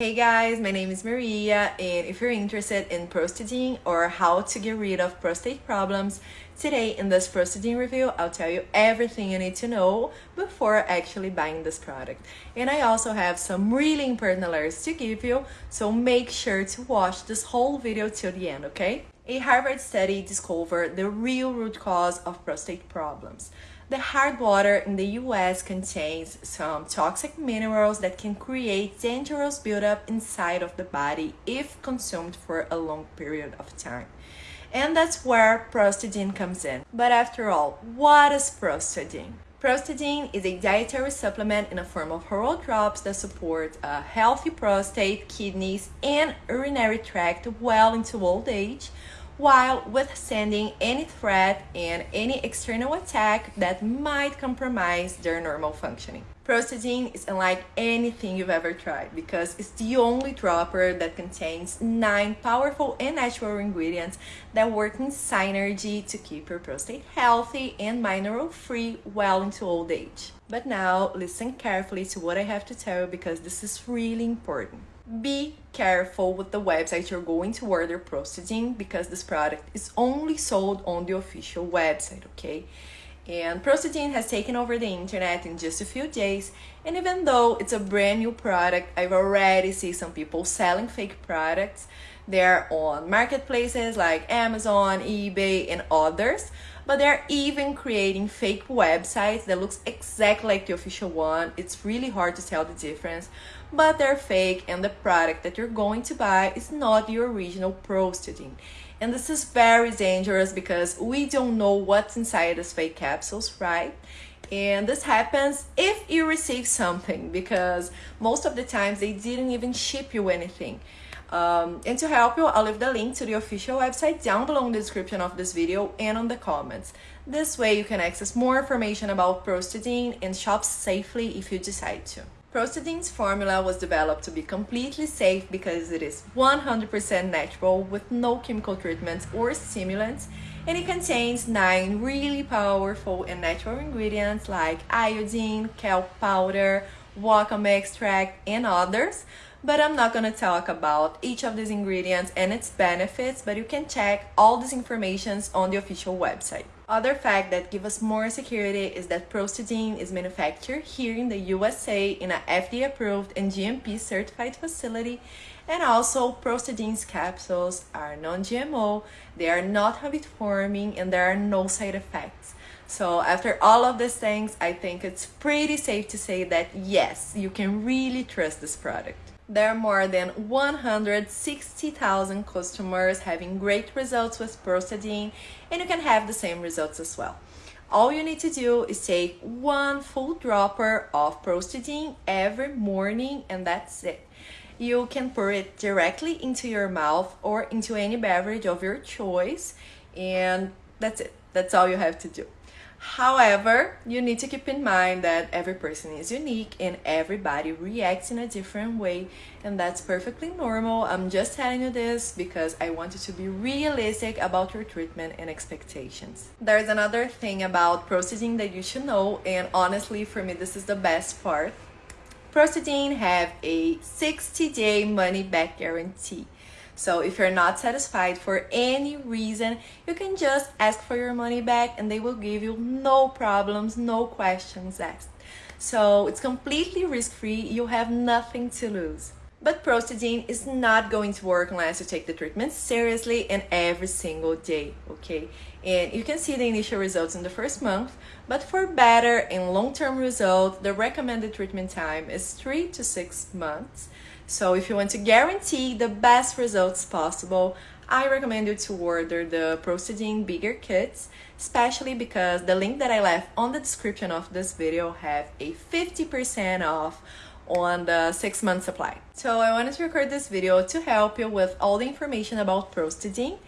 Hey guys, my name is Maria and if you're interested in Prostadine or how to get rid of prostate problems, today in this Prostadine review I'll tell you everything you need to know before actually buying this product. And I also have some really important alerts to give you, so make sure to watch this whole video till the end, okay? A Harvard study discovered the real root cause of prostate problems. The hard water in the US contains some toxic minerals that can create dangerous buildup inside of the body if consumed for a long period of time. And that's where Prostadine comes in. But after all, what is Prostadine? Prostadine is a dietary supplement in a form of oral drops that support a healthy prostate, kidneys, and urinary tract well into old age while withstanding any threat and any external attack that might compromise their normal functioning. Prostadine is unlike anything you've ever tried because it's the only dropper that contains nine powerful and natural ingredients that work in synergy to keep your prostate healthy and mineral-free well into old age. But now, listen carefully to what I have to tell you because this is really important be careful with the website you're going to order Prostadine because this product is only sold on the official website, okay? And Prostadine has taken over the internet in just a few days, and even though it's a brand new product, I've already seen some people selling fake products. They're on marketplaces like Amazon, eBay, and others but they're even creating fake websites that looks exactly like the official one. It's really hard to tell the difference, but they're fake and the product that you're going to buy is not the original Prostadine. And this is very dangerous because we don't know what's inside these fake capsules, right? And this happens if you receive something because most of the times they didn't even ship you anything. Um, and to help you, I'll leave the link to the official website down below in the description of this video and on the comments. This way you can access more information about Prostadine and shop safely if you decide to. Prostadine's formula was developed to be completely safe because it is 100% natural with no chemical treatments or stimulants and it contains 9 really powerful and natural ingredients like iodine, kelp powder, wakame extract and others but I'm not going to talk about each of these ingredients and its benefits, but you can check all these informations on the official website. Other fact that give us more security is that Prostadine is manufactured here in the USA in a FDA approved and GMP certified facility and also Prostadine's capsules are non-GMO, they are not habit forming and there are no side effects. So after all of these things, I think it's pretty safe to say that yes, you can really trust this product. There are more than 160,000 customers having great results with Prostadine and you can have the same results as well. All you need to do is take one full dropper of Prostadine every morning and that's it. You can pour it directly into your mouth or into any beverage of your choice and that's it. That's all you have to do. However, you need to keep in mind that every person is unique and everybody reacts in a different way and that's perfectly normal. I'm just telling you this because I want you to be realistic about your treatment and expectations. There's another thing about Prostadine that you should know and honestly for me this is the best part. Prostadine have a 60-day money-back guarantee. So if you're not satisfied for any reason, you can just ask for your money back and they will give you no problems, no questions asked. So it's completely risk-free, you have nothing to lose. But Prostadine is not going to work unless you take the treatment seriously and every single day, okay? And you can see the initial results in the first month, but for better and long-term results, the recommended treatment time is 3 to 6 months. So if you want to guarantee the best results possible, I recommend you to order the Prostadine Bigger Kits, especially because the link that I left on the description of this video have a 50% off on the six month supply. So I wanted to record this video to help you with all the information about Prostadine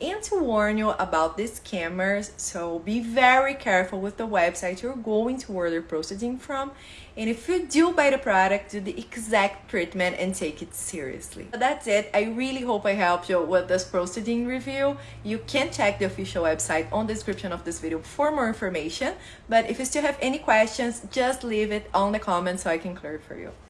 and to warn you about these scammers so be very careful with the website you're going to order Prostadine from and if you do buy the product do the exact treatment and take it seriously. That's it. I really hope i helped you with this Prostadine review. You can check the official website on the description of this video for more information but if you still have any questions just leave it on the comments so i can clear it for you